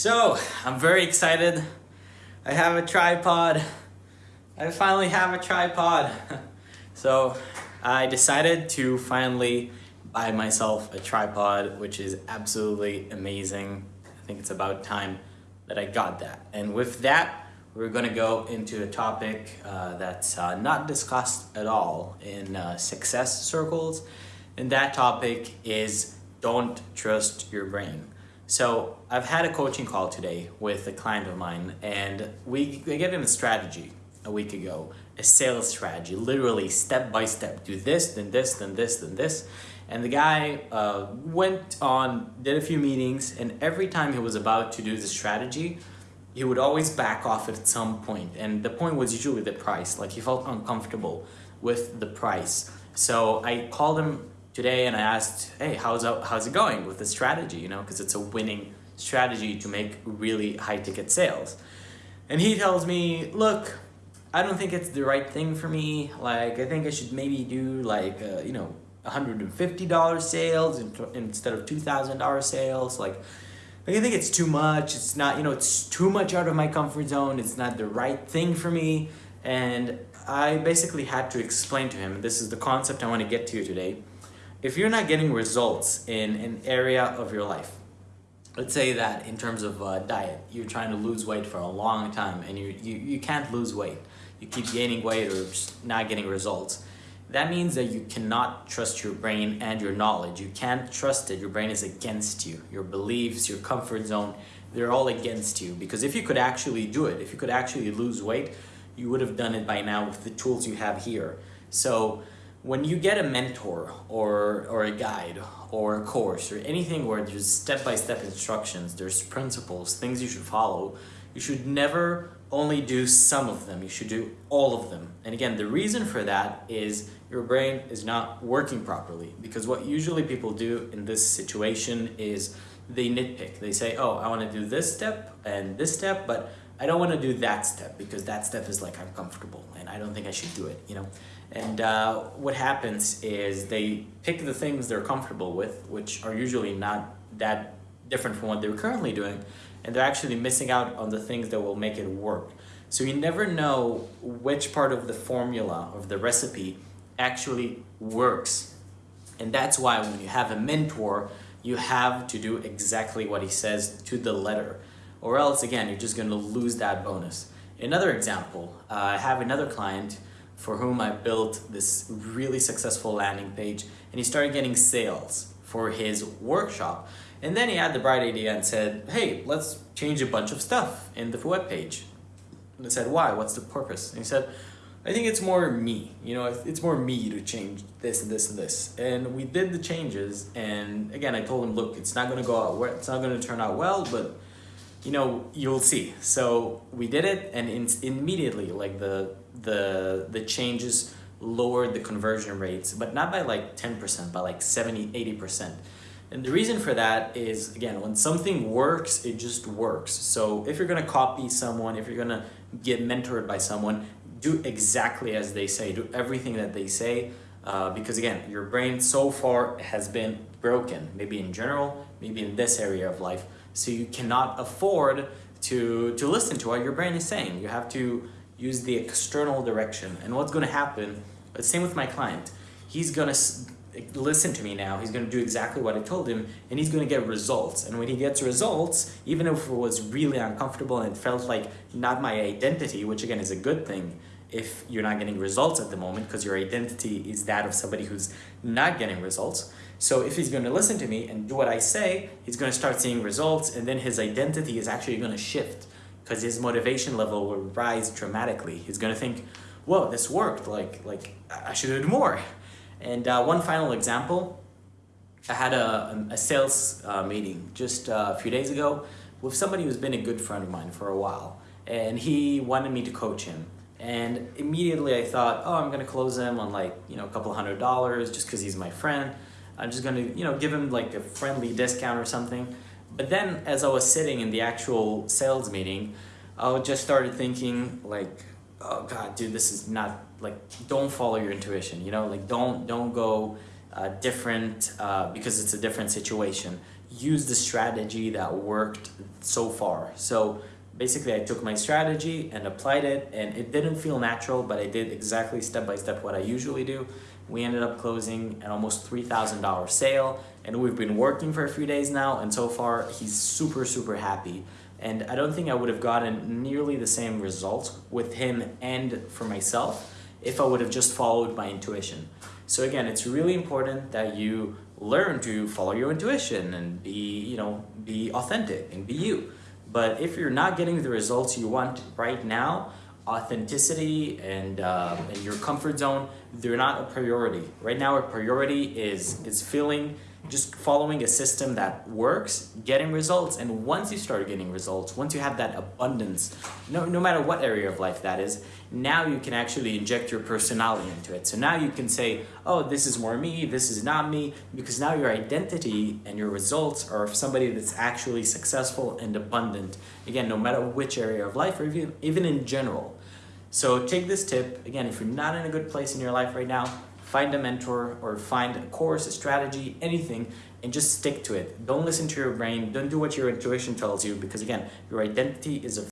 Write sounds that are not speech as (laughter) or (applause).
So, I'm very excited. I have a tripod. I finally have a tripod. (laughs) so, I decided to finally buy myself a tripod, which is absolutely amazing. I think it's about time that I got that. And with that, we're gonna go into a topic uh, that's uh, not discussed at all in uh, success circles. And that topic is don't trust your brain. So I've had a coaching call today with a client of mine and we, we gave him a strategy a week ago, a sales strategy, literally step by step, do this, then this, then this, then this. And the guy uh, went on, did a few meetings and every time he was about to do the strategy, he would always back off at some point. And the point was usually the price, like he felt uncomfortable with the price. So I called him today and I asked, hey, how's, how's it going with the strategy, you know, because it's a winning strategy to make really high ticket sales. And he tells me, look, I don't think it's the right thing for me. Like, I think I should maybe do like, uh, you know, $150 sales instead of $2,000 sales. Like, like, I think it's too much. It's not, you know, it's too much out of my comfort zone. It's not the right thing for me. And I basically had to explain to him, this is the concept I want to get to today if you're not getting results in an area of your life, let's say that in terms of uh, diet, you're trying to lose weight for a long time and you, you, you can't lose weight. You keep gaining weight or not getting results. That means that you cannot trust your brain and your knowledge. You can't trust it. Your brain is against you. Your beliefs, your comfort zone, they're all against you. Because if you could actually do it, if you could actually lose weight, you would have done it by now with the tools you have here. So when you get a mentor or, or a guide or a course or anything where there's step-by-step -step instructions, there's principles, things you should follow, you should never only do some of them, you should do all of them. And again, the reason for that is your brain is not working properly because what usually people do in this situation is they nitpick. They say, oh, I want to do this step and this step, but I don't want to do that step because that step is like uncomfortable I don't think I should do it, you know? And uh, what happens is they pick the things they're comfortable with, which are usually not that different from what they're currently doing, and they're actually missing out on the things that will make it work. So you never know which part of the formula, of the recipe, actually works. And that's why when you have a mentor, you have to do exactly what he says to the letter. Or else, again, you're just going to lose that bonus. Another example, uh, I have another client for whom I built this really successful landing page and he started getting sales for his workshop. And then he had the bright idea and said, hey, let's change a bunch of stuff in the web page. And I said, why? What's the purpose? And he said, I think it's more me, you know, it's more me to change this and this and this. And we did the changes and again, I told him, look, it's not gonna go out, it's not gonna turn out well, but you know, you'll see. So we did it and in, immediately like the, the, the changes lowered the conversion rates, but not by like 10%, by like 70, 80%. And the reason for that is, again, when something works, it just works. So if you're gonna copy someone, if you're gonna get mentored by someone, do exactly as they say, do everything that they say, uh, because again, your brain so far has been broken, maybe in general, maybe in this area of life. So you cannot afford to, to listen to what your brain is saying. You have to use the external direction. And what's going to happen, the same with my client, he's going to listen to me now, he's going to do exactly what I told him, and he's going to get results. And when he gets results, even if it was really uncomfortable and felt like not my identity, which again is a good thing, if you're not getting results at the moment because your identity is that of somebody who's not getting results. So if he's going to listen to me and do what I say, he's going to start seeing results and then his identity is actually going to shift because his motivation level will rise dramatically. He's going to think, whoa, this worked, like, like I should do more. And uh, one final example, I had a, a sales uh, meeting just uh, a few days ago with somebody who's been a good friend of mine for a while. And he wanted me to coach him. And immediately I thought, oh, I'm gonna close him on like, you know, a couple hundred dollars just because he's my friend. I'm just gonna, you know, give him like a friendly discount or something. But then as I was sitting in the actual sales meeting, I just started thinking like, oh God, dude, this is not like, don't follow your intuition, you know, like don't, don't go uh, different uh, because it's a different situation. use the strategy that worked so far. So basically I took my strategy and applied it and it didn't feel natural, but I did exactly step by step what I usually do. We ended up closing an almost $3,000 sale and we've been working for a few days now and so far he's super, super happy. And I don't think I would have gotten nearly the same results with him and for myself if I would have just followed my intuition. So again, it's really important that you learn to follow your intuition and be, you know, be authentic and be you. But if you're not getting the results you want right now, authenticity and, uh, and your comfort zone, they're not a priority. Right now, a priority is, is feeling just following a system that works, getting results, and once you start getting results, once you have that abundance, no, no matter what area of life that is, now you can actually inject your personality into it. So now you can say, oh, this is more me, this is not me, because now your identity and your results are of somebody that's actually successful and abundant. Again, no matter which area of life or even, even in general. So take this tip, again, if you're not in a good place in your life right now, find a mentor or find a course, a strategy, anything, and just stick to it. Don't listen to your brain. Don't do what your intuition tells you because again, your identity is a